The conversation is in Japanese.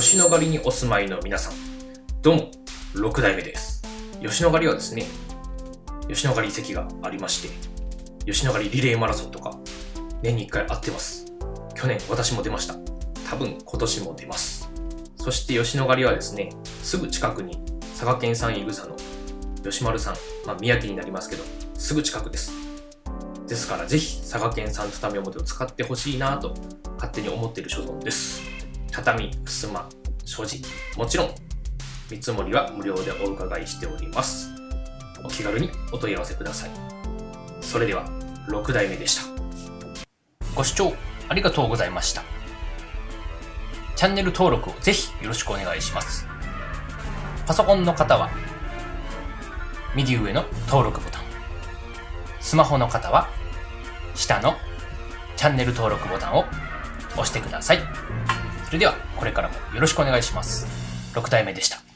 吉野ヶ里にお住まいの皆さん、どうも、6代目です。吉野ヶ里はですね、吉野ヶ里遺跡がありまして、吉野ヶ里リレーマラソンとか、年に1回会ってます。去年私も出ました。多分今年も出ます。そして吉野ヶ里はですね、すぐ近くに佐賀県産イグサの吉丸さん、まあ、宮城になりますけど、すぐ近くです。ですからぜひ佐賀県産畳表を使ってほしいなと勝手に思っている所存です。畳、襖、所持、もちろん見積もりは無料でお伺いしております。お気軽にお問い合わせください。それでは6代目でした。ご視聴ありがとうございました。チャンネル登録をぜひよろしくお願いします。パソコンの方は右上の登録ボタン。スマホの方は下のチャンネル登録ボタンを押してください。それではこれからもよろしくお願いします。6体目でした。